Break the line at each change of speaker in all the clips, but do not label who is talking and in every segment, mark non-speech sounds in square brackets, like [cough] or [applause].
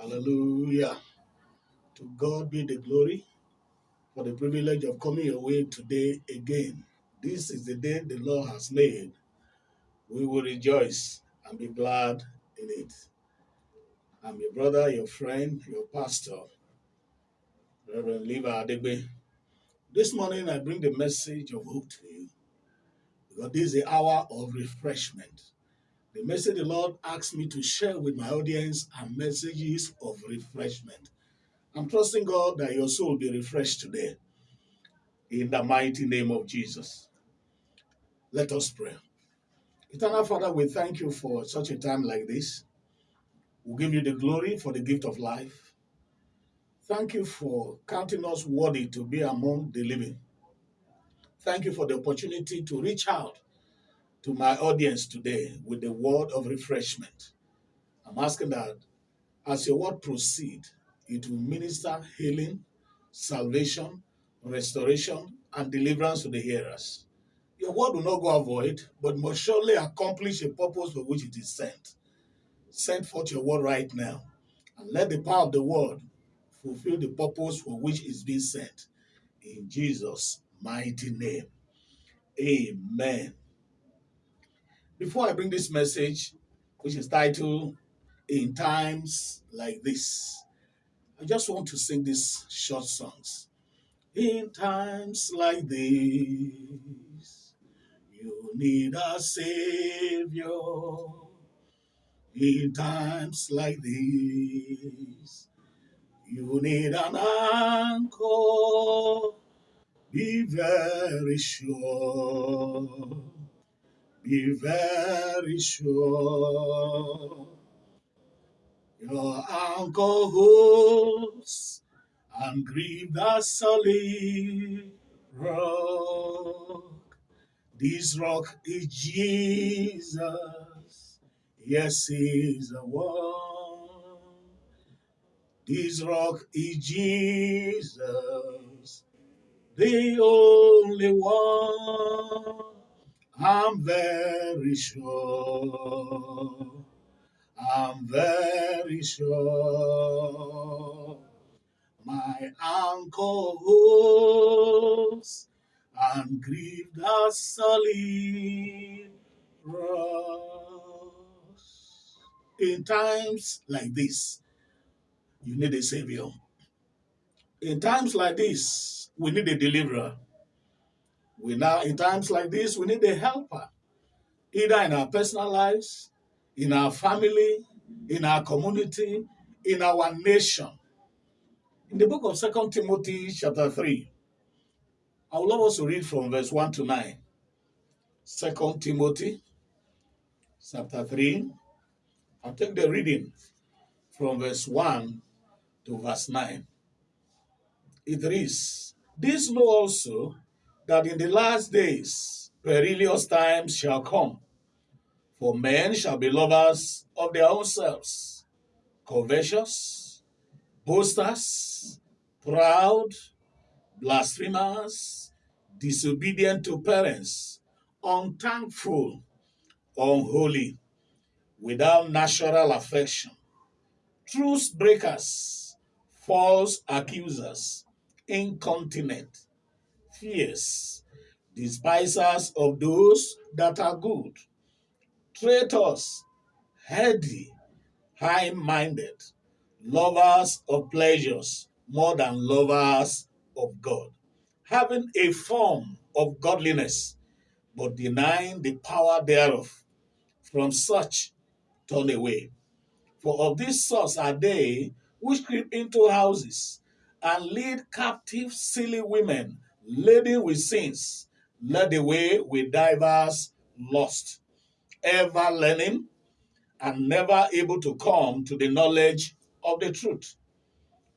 Hallelujah. To God be the glory for the privilege of coming your way today again. This is the day the Lord has made. We will rejoice and be glad in it. I'm your brother, your friend, your pastor, Reverend Levi Adegbe. This morning I bring the message of hope to you because this is the hour of refreshment. The message the Lord asked me to share with my audience are messages of refreshment. I'm trusting God that your soul will be refreshed today in the mighty name of Jesus. Let us pray. Eternal Father, we thank you for such a time like this. We give you the glory for the gift of life. Thank you for counting us worthy to be among the living. Thank you for the opportunity to reach out to my audience today with the word of refreshment. I'm asking that as your word proceed, it will minister healing, salvation, restoration, and deliverance to the hearers. Your word will not go void, but must surely accomplish a purpose for which it is sent. Send forth your word right now, and let the power of the word fulfill the purpose for which it's being sent. In Jesus' mighty name. Amen. Before I bring this message, which is titled In Times Like This, I just want to sing these short songs. In times like this, you need a savior. In times like this, you need an anchor. Be very sure. Be very sure. Your anchor holds and grieve the solid rock. This rock is Jesus. Yes, he's the one. This rock is Jesus, the only one. I'm very sure. I'm very sure. My uncle holds and grieve the solid rocks. In times like this, you need a savior. In times like this, we need a deliverer. We now, in times like this, we need a helper, either in our personal lives, in our family, in our community, in our nation. In the book of Second Timothy, chapter 3, I would love us to read from verse 1 to 9. 2 Timothy, chapter 3. I'll take the reading from verse 1 to verse 9. It reads, This know also that in the last days perilous times shall come. For men shall be lovers of their own selves, covetous, boasters, proud, blasphemers, disobedient to parents, unthankful, unholy, without natural affection, truce breakers, false accusers, incontinent, fierce, despisers of those that are good, traitors, heady, high minded, lovers of pleasures more than lovers of God, having a form of godliness, but denying the power thereof. From such turn away. For of this source are they which creep into houses and lead captive silly women laden with sins, led away with divers lust, ever learning and never able to come to the knowledge of the truth.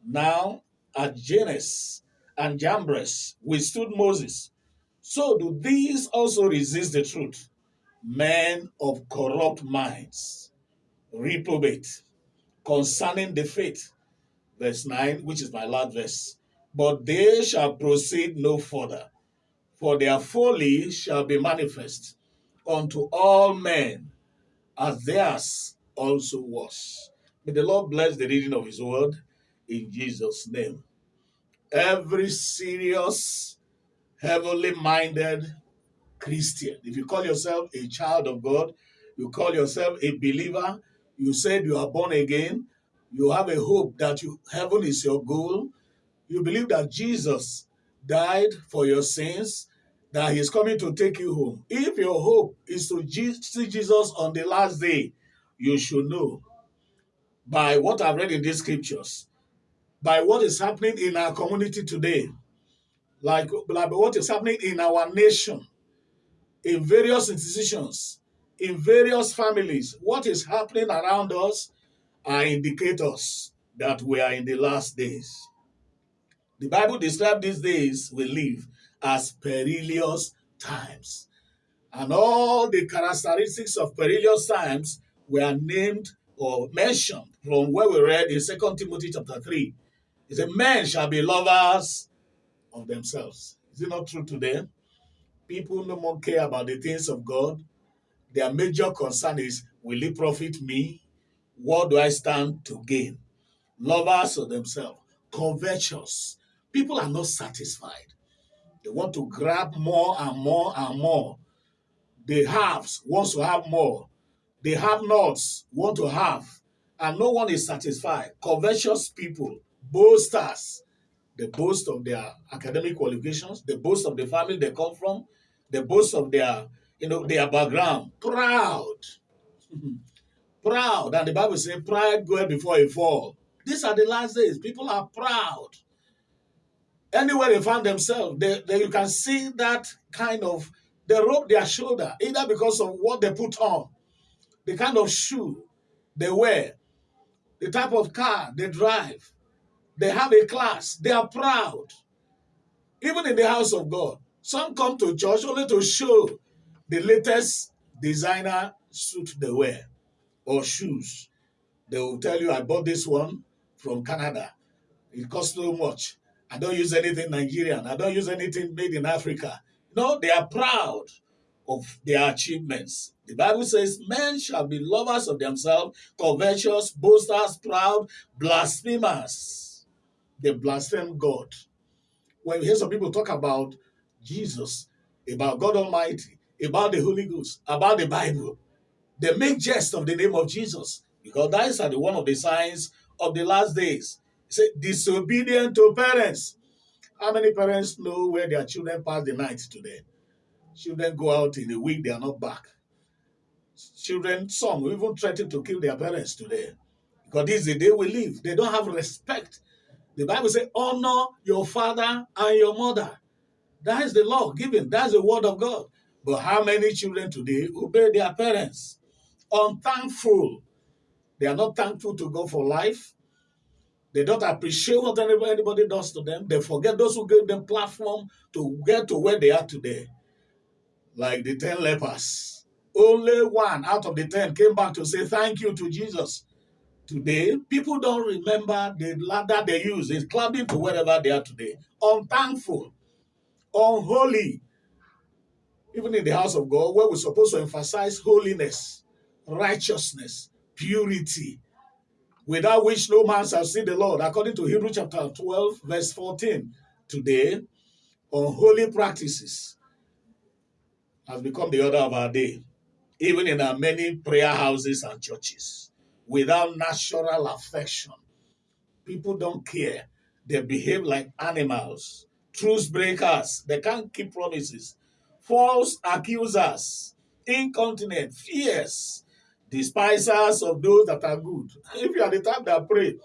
Now, at Jannes and Jambres withstood Moses, so do these also resist the truth. Men of corrupt minds, reprobate concerning the faith. Verse 9, which is my last verse. But they shall proceed no further, for their folly shall be manifest unto all men, as theirs also was. May the Lord bless the reading of His word in Jesus' name. Every serious, heavenly minded Christian, if you call yourself a child of God, you call yourself a believer, you said you are born again, you have a hope that you, heaven is your goal, you believe that Jesus died for your sins, that he's coming to take you home. If your hope is to see Jesus on the last day, you should know by what I've read in these scriptures, by what is happening in our community today, like, like what is happening in our nation, in various institutions, in various families, what is happening around us are indicators that we are in the last days. The Bible describes these days we live as perilous times. And all the characteristics of perilous times were named or mentioned from where we read in 2 Timothy chapter 3. It said, Men shall be lovers of themselves. Is it not true today? People no more care about the things of God. Their major concern is, will it profit me? What do I stand to gain? Lovers of themselves, covetous. People are not satisfied. They want to grab more and more and more. The haves wants to have more. The have-nots want to have, and no one is satisfied. Covetous people, boasters, they boast of their academic qualifications, they boast of the family they come from, they boast of their, you know, their background. Proud. [laughs] proud. And the Bible says, pride goeth before a fall. These are the last days. People are proud. Anywhere they find themselves, they, they, you can see that kind of, they rub their shoulder, either because of what they put on, the kind of shoe they wear, the type of car they drive. They have a class. They are proud. Even in the house of God, some come to church only to show the latest designer suit they wear or shoes. They will tell you, I bought this one from Canada. It costs so much. I don't use anything Nigerian. I don't use anything made in Africa. No, they are proud of their achievements. The Bible says, Men shall be lovers of themselves, covetous, boasters, proud, blasphemers. They blaspheme God. When you hear some people talk about Jesus, about God Almighty, about the Holy Ghost, about the Bible, they make jest of the name of Jesus because that is one of the signs of the last days. Say disobedient to parents. How many parents know where their children pass the night today? Children go out in a week, they are not back. Children, some even threaten to kill their parents today. Because this is the day we live. They don't have respect. The Bible says, honor your father and your mother. That is the law given. That's the word of God. But how many children today obey their parents? Unthankful. They are not thankful to God for life. They don't appreciate what anybody does to them. They forget those who gave them platform to get to where they are today like the 10 lepers. Only one out of the 10 came back to say thank you to Jesus. Today, people don't remember the ladder they use. It's climbing to wherever they are today. Unthankful, unholy. Even in the house of God, where we're supposed to emphasize holiness, righteousness, purity, without which no man shall see the Lord, according to Hebrew chapter 12, verse 14. Today, unholy practices, has become the order of our day, even in our many prayer houses and churches, without natural affection. People don't care. They behave like animals, truth breakers. They can't keep promises, false accusers, incontinent, fierce, despisers of those that are good. If you are the type that pray,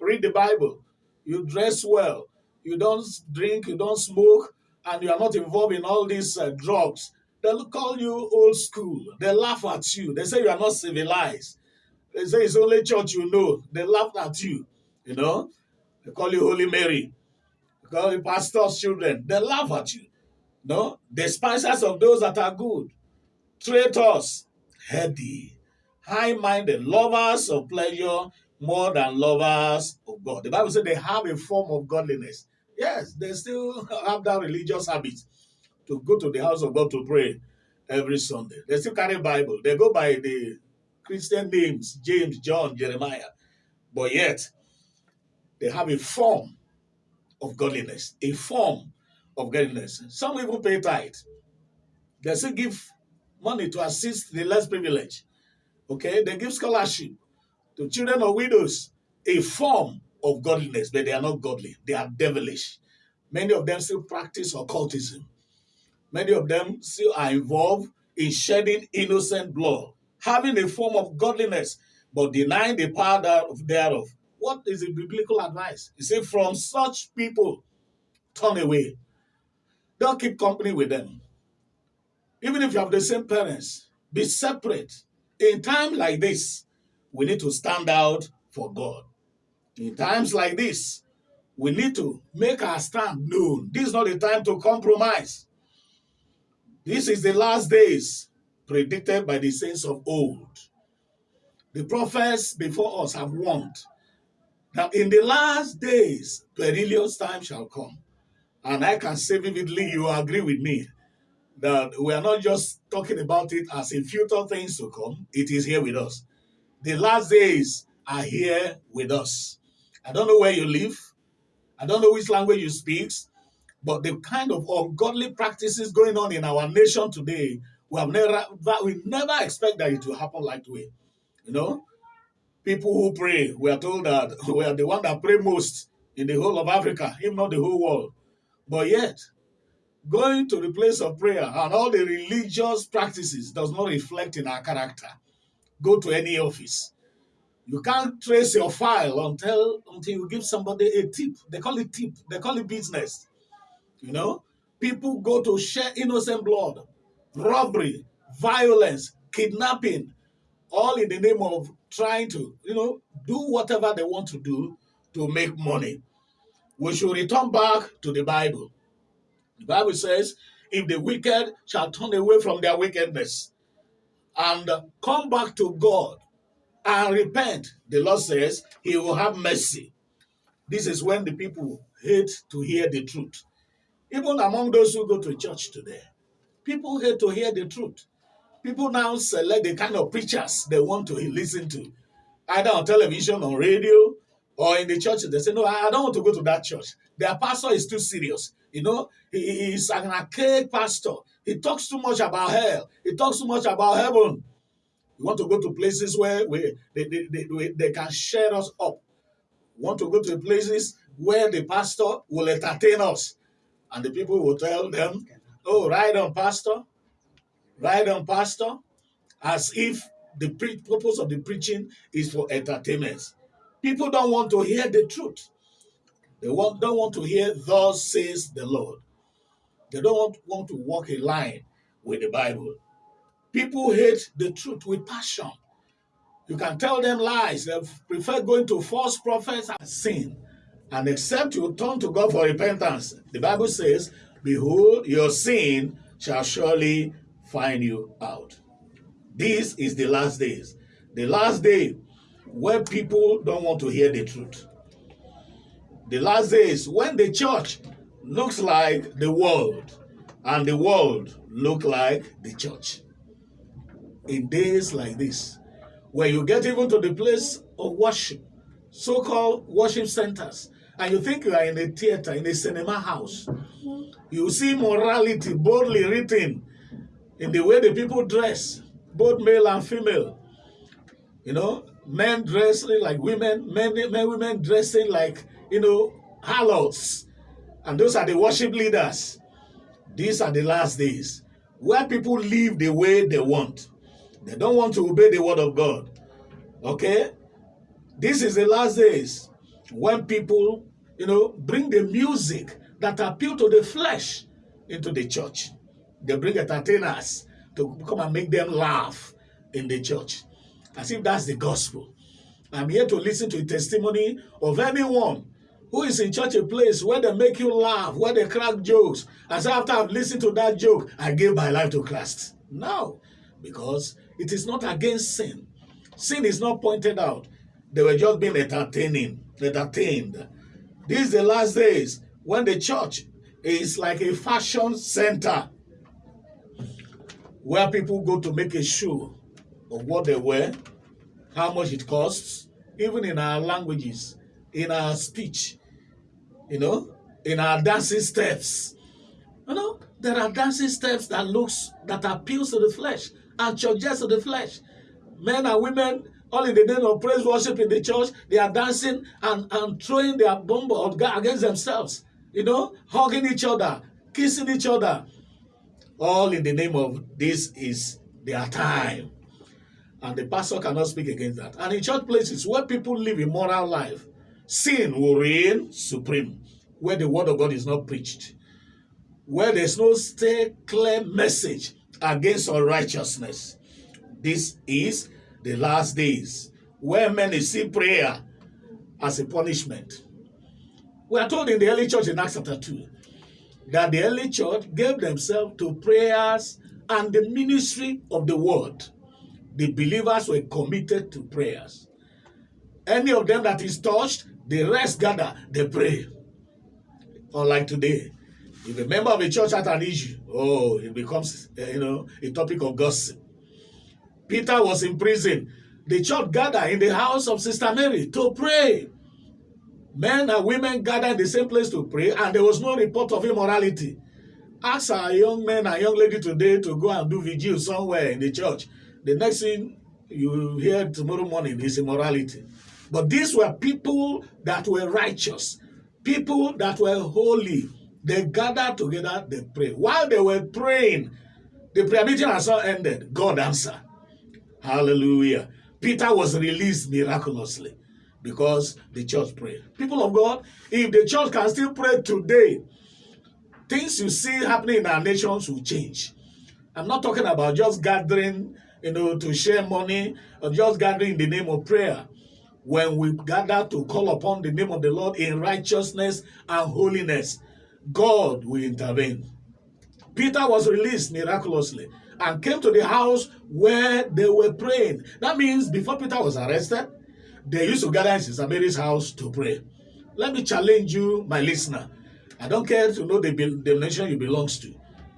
read the Bible, you dress well, you don't drink, you don't smoke, and you are not involved in all these uh, drugs, They'll call you old school. They laugh at you. They say you are not civilized. They say it's only church you know. They laugh at you. You know? They call you Holy Mary. They call you pastor's children. They laugh at you. No? Despisers of those that are good. Traitors. Heady. High-minded. Lovers of pleasure more than lovers of God. The Bible says they have a form of godliness. Yes, they still [laughs] have that religious habit to go to the house of God to pray every Sunday. They still carry Bible. They go by the Christian names, James, John, Jeremiah. but yet they have a form of godliness, a form of godliness. Some even pay tithe. They still give money to assist the less privileged. Okay, they give scholarship to children of widows, a form of godliness, but they are not godly. They are devilish. Many of them still practice occultism. Many of them still are involved in shedding innocent blood, having a form of godliness, but denying the power thereof. What is the biblical advice? You see, from such people, turn away. Don't keep company with them. Even if you have the same parents, be separate. In time like this, we need to stand out for God. In times like this, we need to make our stand known. This is not the time to compromise. This is the last days predicted by the saints of old. The prophets before us have warned that in the last days, perilous time shall come. And I can say vividly, you agree with me, that we are not just talking about it as a future things to come, it is here with us. The last days are here with us. I don't know where you live. I don't know which language you speak, but the kind of ungodly practices going on in our nation today, we have never we never expect that it will happen like way. You know, people who pray, we are told that [laughs] we are the one that pray most in the whole of Africa, if not the whole world. But yet, going to the place of prayer and all the religious practices does not reflect in our character. Go to any office. You can't trace your file until until you give somebody a tip. They call it tip. They call it business. You know, people go to share innocent blood, robbery, violence, kidnapping, all in the name of trying to, you know, do whatever they want to do to make money. We should return back to the Bible. The Bible says, if the wicked shall turn away from their wickedness and come back to God and repent, the Lord says he will have mercy. This is when the people hate to hear the truth. Even among those who go to church today, people hate to hear the truth. People now select the kind of preachers they want to listen to, either on television, on radio, or in the church. They say, No, I don't want to go to that church. Their pastor is too serious. You know, he, he's an archaic pastor. He talks too much about hell, he talks too much about heaven. We want to go to places where we, they, they, they, they can share us up. We want to go to places where the pastor will entertain us and the people will tell them, oh, ride on, pastor. Ride on, pastor. As if the purpose of the preaching is for entertainment. People don't want to hear the truth. They want, don't want to hear, thus says the Lord. They don't want, want to walk a line with the Bible. People hate the truth with passion. You can tell them lies. They prefer going to false prophets and sin. And except you turn to God for repentance, the Bible says, Behold, your sin shall surely find you out. This is the last days. The last day where people don't want to hear the truth. The last days when the church looks like the world and the world look like the church. In days like this, where you get even to the place of worship, so-called worship centers, and you think you are in a theater, in a cinema house. You see morality boldly written in the way the people dress, both male and female. You know, men dressing like women, men, men women dressing like, you know, harlots. And those are the worship leaders. These are the last days where people live the way they want. They don't want to obey the word of God. Okay? This is the last days when people, you know, bring the music that appeal to the flesh into the church. They bring entertainers to come and make them laugh in the church. As if that's the gospel. I'm here to listen to a testimony of anyone who is in such a place where they make you laugh, where they crack jokes. As after I've listened to that joke, I gave my life to Christ. No, because it is not against sin. Sin is not pointed out. They were just being entertaining, entertained. These the last days when the church is like a fashion center where people go to make a show of what they were, how much it costs, even in our languages, in our speech, you know, in our dancing steps. You know, there are dancing steps that looks that appeals to the flesh and churches to the flesh. Men and women, all in the name of praise worship in the church, they are dancing and, and throwing their bomb against themselves, you know, hugging each other, kissing each other. All in the name of this is their time. And the pastor cannot speak against that. And in church places where people live a moral life, sin will reign supreme, where the word of God is not preached, where there's no stay clear message against unrighteousness. This is the last days, where many see prayer as a punishment. We are told in the early church in Acts chapter 2 that the early church gave themselves to prayers and the ministry of the word. The believers were committed to prayers. Any of them that is touched, the rest gather, they pray. Unlike today, if a member of a church has an issue, oh, it becomes, uh, you know, a topic of gossip. Peter was in prison. The church gathered in the house of Sister Mary to pray. Men and women gathered in the same place to pray, and there was no report of immorality. Ask our young men and young lady today to go and do vigil somewhere in the church. The next thing you hear tomorrow morning is immorality. But these were people that were righteous, people that were holy. They gathered together, they prayed. While they were praying, the prayer meeting has not ended. God answered. Hallelujah. Peter was released miraculously because the church prayed. People of God, if the church can still pray today, things you see happening in our nations will change. I'm not talking about just gathering, you know, to share money or just gathering in the name of prayer. When we gather to call upon the name of the Lord in righteousness and holiness, God will intervene. Peter was released miraculously and came to the house where they were praying. That means before Peter was arrested, they used to gather in Sister Mary's house to pray. Let me challenge you, my listener. I don't care to know the, nation you belongs to.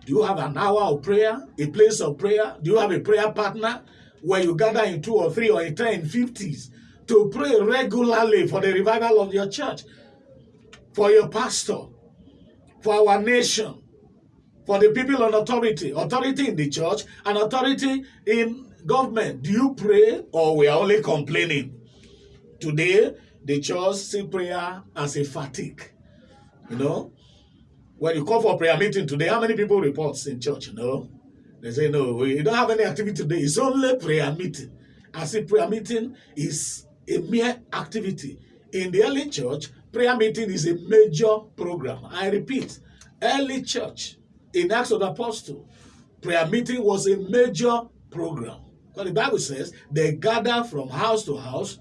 Do you have an hour of prayer, a place of prayer? Do you have a prayer partner where you gather in two or three or in ten, fifties to pray regularly for the revival of your church, for your pastor, for our nation, for the people on authority, authority in the church and authority in government. Do you pray or we are only complaining? Today, the church see prayer as a fatigue. You know, when you call for prayer meeting today, how many people reports in church? No. they say, no, we don't have any activity today. It's only prayer meeting. I say prayer meeting is a mere activity. In the early church, prayer meeting is a major program. I repeat, early church in Acts of the Apostle, prayer meeting was a major program. Because the Bible says they gather from house to house,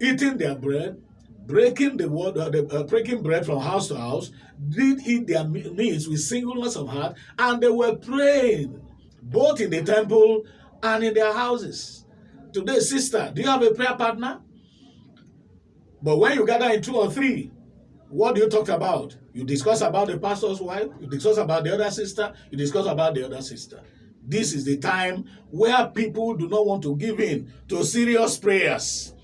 eating their bread, breaking the word, uh, the, uh, breaking bread from house to house, did eat their meals with singleness of heart, and they were praying both in the temple and in their houses. Today, sister, do you have a prayer partner? But when you gather in two or three, what do you talk about? You discuss about the pastor's wife, you discuss about the other sister, you discuss about the other sister. This is the time where people do not want to give in to serious prayers.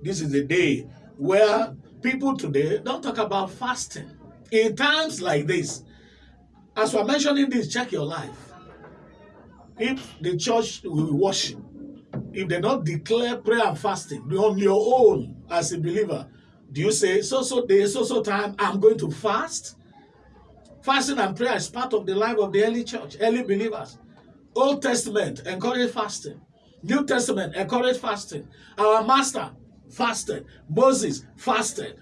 This is the day where people today don't talk about fasting. In times like this, as we're mentioning this, check your life. If the church will worship, if they don't declare prayer and fasting on your own as a believer, do you say, so so day, so so time, I'm going to fast? Fasting and prayer is part of the life of the early church, early believers. Old Testament encourage fasting. New Testament encourage fasting. Our master fasted. Moses fasted.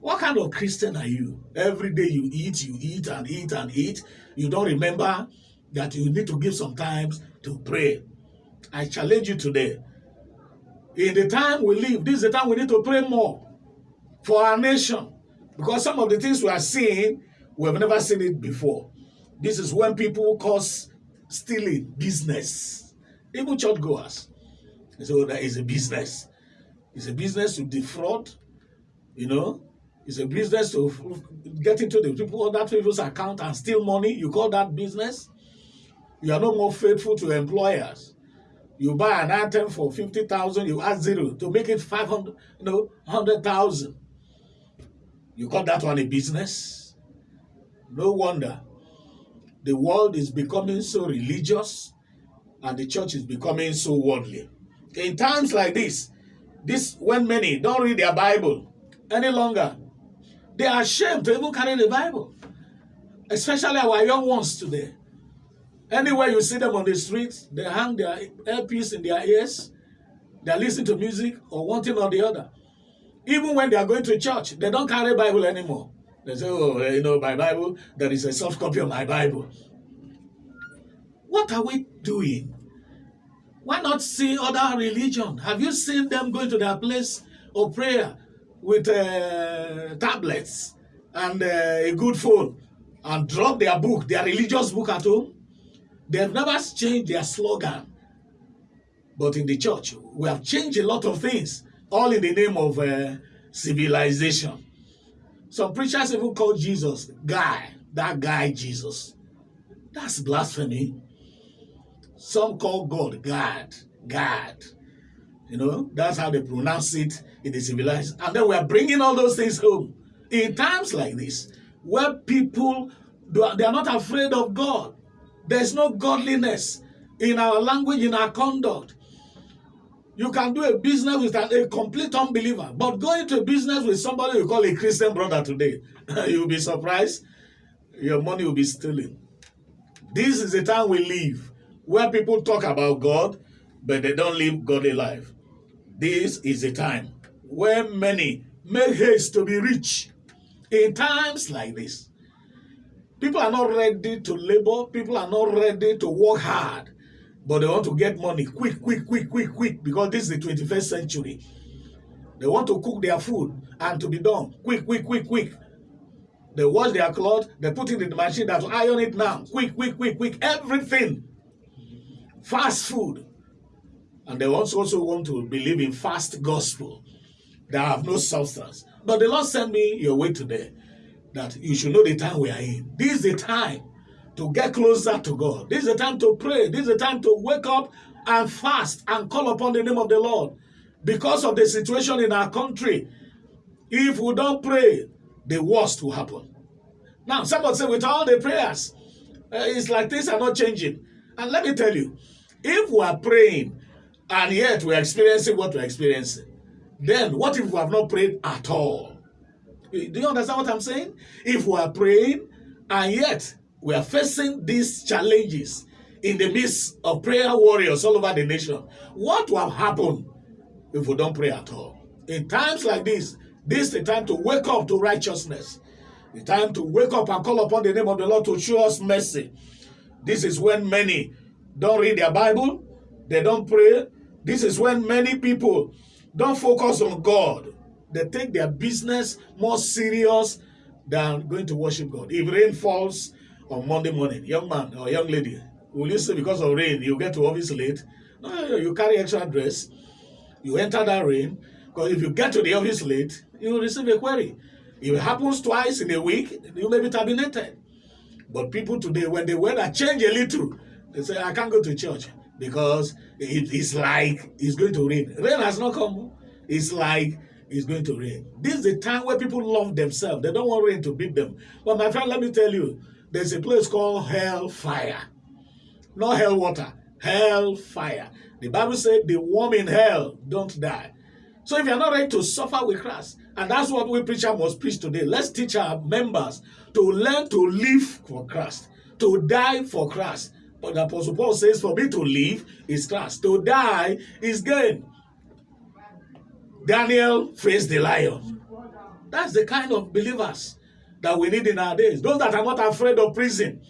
What kind of Christian are you? Every day you eat, you eat and eat and eat. You don't remember that you need to give some time to pray. I challenge you today. In the time we live, this is the time we need to pray more for our nation. Because some of the things we are seeing, we have never seen it before. This is when people cause stealing business. Even churchgoers. So that is a business. It's a business to defraud, you know. It's a business to get into the people that people's account and steal money. You call that business? You are no more faithful to employers. You buy an item for 50,000, you add zero to make it 500, you know, 100,000. You call that one a business? No wonder. The world is becoming so religious and the church is becoming so worldly. In times like this, this when many don't read their Bible any longer, they are ashamed to even carry the Bible, especially our young ones today. Anywhere you see them on the streets, they hang their earpiece in their ears, they're listening to music or one thing or the other. Even when they are going to church, they don't carry Bible anymore. They say, oh, you know, my Bible, there is a soft copy of my Bible. What are we doing? Why not see other religion? Have you seen them going to their place of prayer with uh, tablets and uh, a good phone and drop their book, their religious book at home? They've never changed their slogan. But in the church, we have changed a lot of things, all in the name of uh, civilization. Some preachers even call Jesus guy, that guy Jesus. That's blasphemy. Some call God God, God. You know, that's how they pronounce it in the civilized. And then we are bringing all those things home. In times like this, where people, they are not afraid of God. There's no godliness in our language, in our conduct. You can do a business with a, complete unbeliever, but go into a business with somebody you call a Christian brother today, [laughs] you'll be surprised. Your money will be stealing. This is the time we live where people talk about God, but they don't live godly life. This is a time where many make haste to be rich. In times like this, people are not ready to labor, people are not ready to work hard, but they want to get money quick, quick, quick, quick, quick, because this is the 21st century. They want to cook their food and to be done quick, quick, quick, quick. They wash their clothes, they put it in the machine that will iron it now. Quick, quick, quick, quick. Everything. Fast food. And they also also want to believe in fast gospel that have no substance. But the Lord sent me your way today that you should know the time we are in. This is the time to get closer to God. This is the time to pray. This is the time to wake up and fast and call upon the name of the Lord. Because of the situation in our country, if we don't pray, the worst will happen. Now, somebody say, with all the prayers, uh, it's like things are not changing. And let me tell you, if we are praying and yet we are experiencing what we're experiencing, then what if we have not prayed at all? Do you understand what I'm saying? If we are praying and yet we are facing these challenges in the midst of prayer warriors all over the nation, what will happen if we don't pray at all? In times like this, this is the time to wake up to righteousness. The time to wake up and call upon the name of the Lord to show us mercy. This is when many don't read their Bible, they don't pray. This is when many people don't focus on God. They take their business more serious than going to worship God. If rain falls on Monday morning, young man or young lady, will you say because of rain you get to office late? No, you carry extra dress, you enter that rain, because if you get to the office late, you will receive a query. If it happens twice in a week, you may be terminated. But people today, when the weather change a little, they say, I can't go to church because it is like it's going to rain. Rain has not come. It's like it's going to rain. This is the time where people love themselves. They don't want rain to beat them. But my friend, let me tell you, there's a place called hell fire. Not hell water, hell fire. The Bible said the warm in hell don't die. So if you're not ready to suffer with Christ, and that's what we preacher must preach today, let's teach our members to learn to live for Christ, to die for Christ, but the Apostle Paul says, For me to live is Christ, to die is gain. Daniel faced the lion. That's the kind of believers that we need in our days. Those that are not afraid of prison,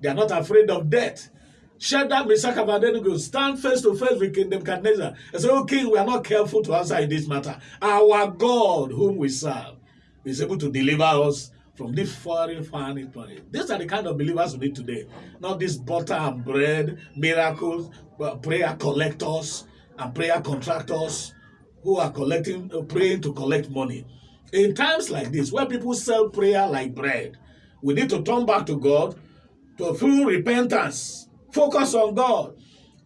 they are not afraid of death. Shadrach, Meshach, and Abednego stand face to face with King Nebuchadnezzar and say, Oh, King, we are not careful to answer in this matter. Our God, whom we serve, is able to deliver us from this foreign foreign planet. These are the kind of believers we need today. Not this butter and bread, miracles, prayer collectors and prayer contractors who are collecting, uh, praying to collect money. In times like this, where people sell prayer like bread, we need to turn back to God to full repentance. Focus on God.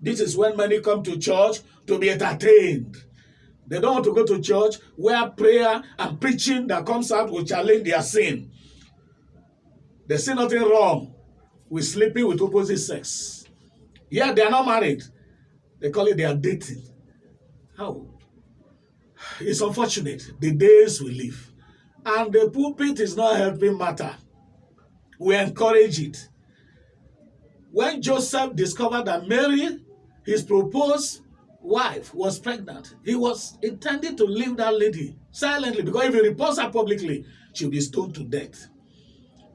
This is when many come to church to be entertained. They don't want to go to church where prayer and preaching that comes out will challenge their sin. They see nothing wrong with sleeping with opposite sex. Yeah, they are not married. They call it they are dating. How? It's unfortunate. The days we live. And the pulpit is not helping matter. We encourage it. When Joseph discovered that Mary, his proposed wife, was pregnant, he was intending to leave that lady silently because if he reports her publicly, she'll be stoned to death.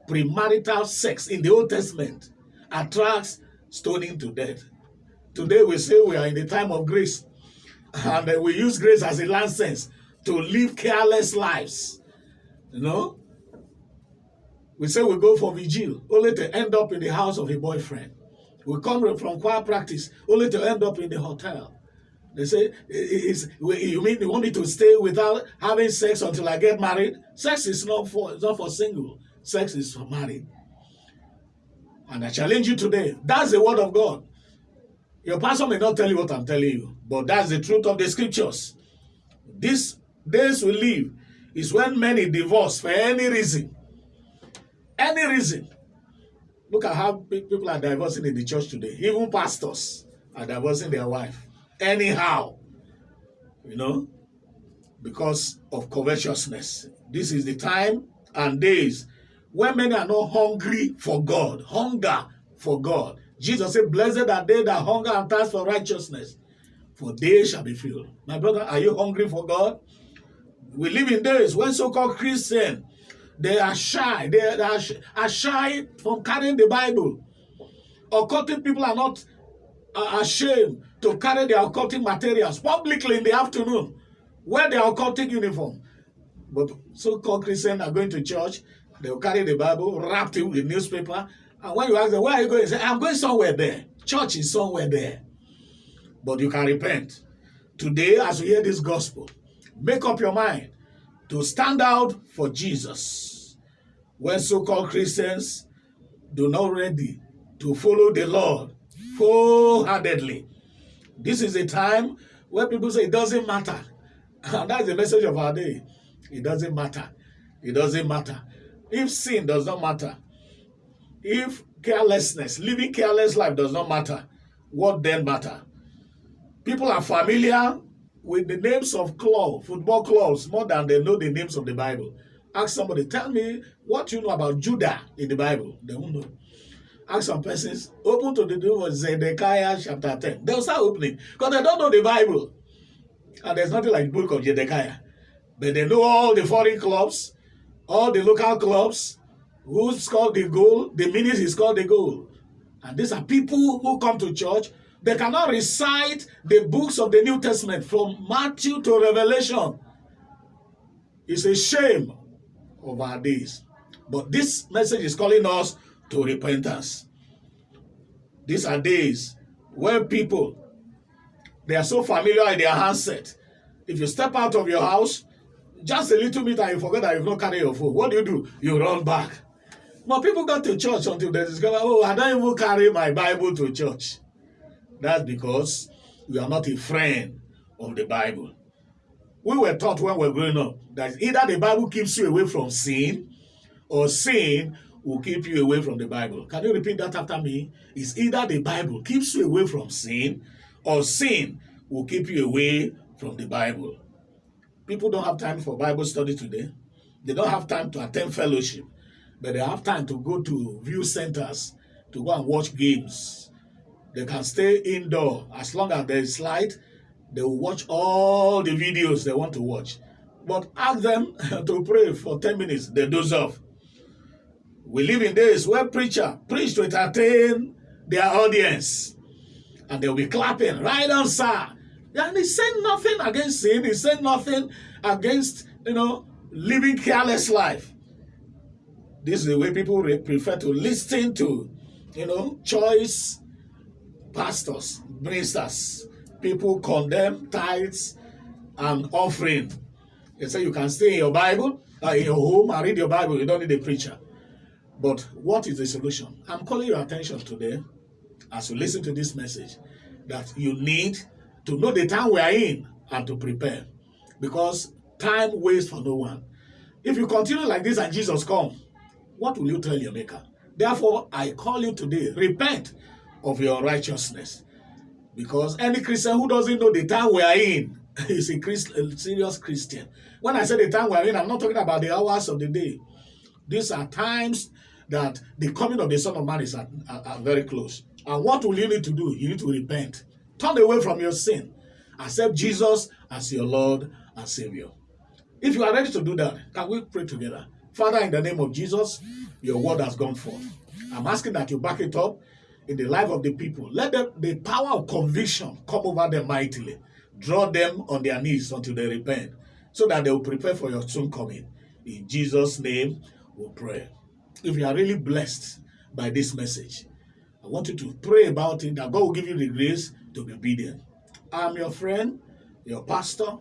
Premarital sex in the Old Testament attracts stoning to death. Today we say we are in the time of grace and uh, we use grace as a license to live careless lives. You know? We say we go for vigil, only to end up in the house of a boyfriend. We come from choir practice, only to end up in the hotel. They say, you mean you want me to stay without having sex until I get married? Sex is not for, it's not for single. Sex is for married. And I challenge you today. That's the word of God. Your pastor may not tell you what I'm telling you, but that's the truth of the scriptures. These days we live is when many divorce for any reason. Any reason. Look at how people are divorcing in the church today. Even pastors are divorcing their wife. Anyhow. You know, because of covetousness. This is the time and days when many are not hungry for God. Hunger for God. Jesus said, Blessed are they that hunger and thirst for righteousness, for they shall be filled. My brother, are you hungry for God? We live in days when so-called Christians they are shy. They are, shy from carrying the Bible. Occultic people are not ashamed to carry their occultic materials publicly in the afternoon, wear their occultic uniform. But so-called Christians are going to church, they will carry the Bible, wrapped it with newspaper, and when you ask them, where are you going? Say, I'm going somewhere there. Church is somewhere there. But you can repent. Today, as you hear this gospel, make up your mind to stand out for Jesus. When so-called Christians do not ready to follow the Lord wholeheartedly. This is a time where people say it doesn't matter. [laughs] And that's the message of our day. It doesn't matter. It doesn't matter. If sin does not matter, if carelessness, living careless life does not matter, what then matter? People are familiar with the names of club, football clubs more than they know the names of the Bible. Ask somebody, tell me what you know about Judah in the Bible. They won't know. Ask some persons, open to the book of Zedekiah chapter 10. They'll start opening because they don't know the Bible. And there's nothing like the book of Zedekiah. But they know all the foreign clubs, all the local clubs, who's called the goal, the minutes is called the goal. And these are people who come to church they cannot recite the books of the New Testament from Matthew to Revelation. It's a shame our days. But this message is calling us to repentance. These are days where people, they are so familiar in their handset. If you step out of your house, just a little bit and you forget that you've not carried your phone. What do you do? You run back. But people go to church until they discover, oh, I don't even carry my Bible to church. That's because we are not a friend of the Bible. We were taught when we were growing up that either the Bible keeps you away from sin or sin will keep you away from the Bible. Can you repeat that after me? It's either the Bible keeps you away from sin or sin will keep you away from the Bible. People don't have time for Bible study today. They don't have time to attend fellowship, but they have time to go to view centers to go and watch games they can stay indoor as long as there is light. They will watch all the videos they want to watch. But ask them [laughs] to pray for 10 minutes. They doze off. We live in days where preacher preach to entertain their audience. And they'll be clapping, right on, sir. And he said nothing against sin. He said nothing against, you know, living careless life. This is the way people prefer to listen to, you know, choice pastors, ministers, people condemn tithes and offering. They say you can stay in your Bible, uh, in your home and read your Bible. You don't need a preacher. But what is the solution? I'm calling your attention today as you listen to this message that you need to know the time we are in and to prepare because time waits for no one. If you continue like this and Jesus come, what will you tell your maker? Therefore, I call you today, repent of your righteousness. Because any Christian who doesn't know the time we are in [laughs] is a, Christ, a serious Christian. When I say the time we are in, I'm not talking about the hours of the day. These are times that the coming of the Son of Man is at, are, are very close. And what will you need to do? You need to repent. Turn away from your sin. Accept Jesus as your Lord and Savior. If you are ready to do that, can we pray together? Father, in the name of Jesus, your word has gone forth. I'm asking that you back it up in the life of the people. Let the power of conviction come over them mightily. Draw them on their knees until they repent, so that they will prepare for your soon coming. In Jesus' name, we pray. If you are really blessed by this message, I want you to pray about it, that God will give you the grace to be obedient. I'm your friend, your pastor,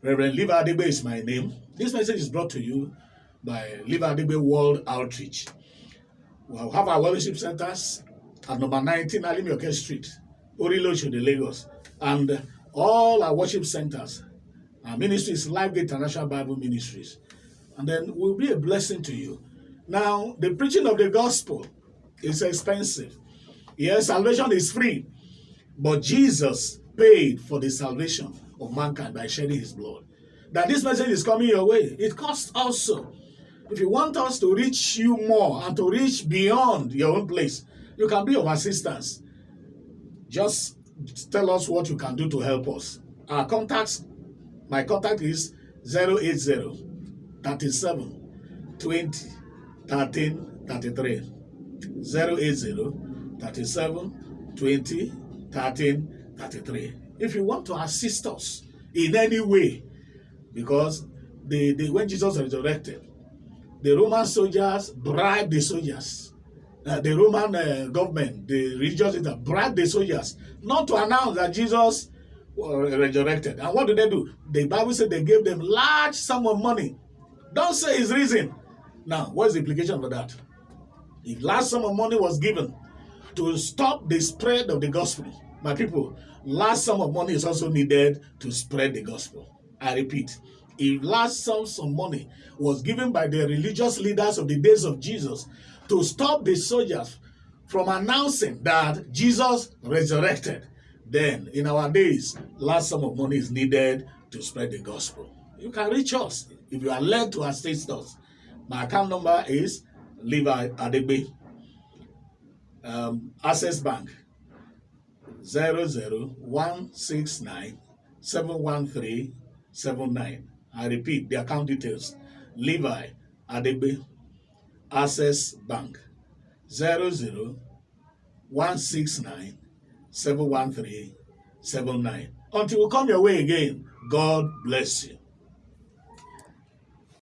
Reverend Levi Adebe is my name. This message is brought to you by Levi Adebe World Outreach. We'll have our worship centers at number 19 Alimioke Street, Orilosho, Lagos, and all our worship centers. Our ministry is Life International Bible Ministries. And then we will be a blessing to you. Now, the preaching of the gospel is expensive. Yes, salvation is free, but Jesus paid for the salvation of mankind by shedding his blood. That this message is coming your way. It costs also. If you want us to reach you more and to reach beyond your own place, you can be of assistance. Just tell us what you can do to help us. Our contacts, my contact is 080 37 20 13 33. 080 37 20 13 33. If you want to assist us in any way, because the, the when Jesus resurrected, the Roman soldiers bribed the soldiers. Uh, the Roman uh, government, the religious leaders bribed the soldiers not to announce that Jesus uh, resurrected. And what did they do? The Bible said they gave them large sum of money. Don't say his reason. Now, what's the implication for that? If large sum of money was given to stop the spread of the gospel, my people, large sum of money is also needed to spread the gospel. I repeat, if large sums of money was given by the religious leaders of the days of Jesus to stop the soldiers from announcing that Jesus resurrected, then in our days, large sum of money is needed to spread the gospel. You can reach us if you are led to assist us. My account number is Levi Adebe, um, Access Bank, 00169 I repeat the account details. Levi Adebe Access Bank 00169 713 79. Until we come your way again, God bless you.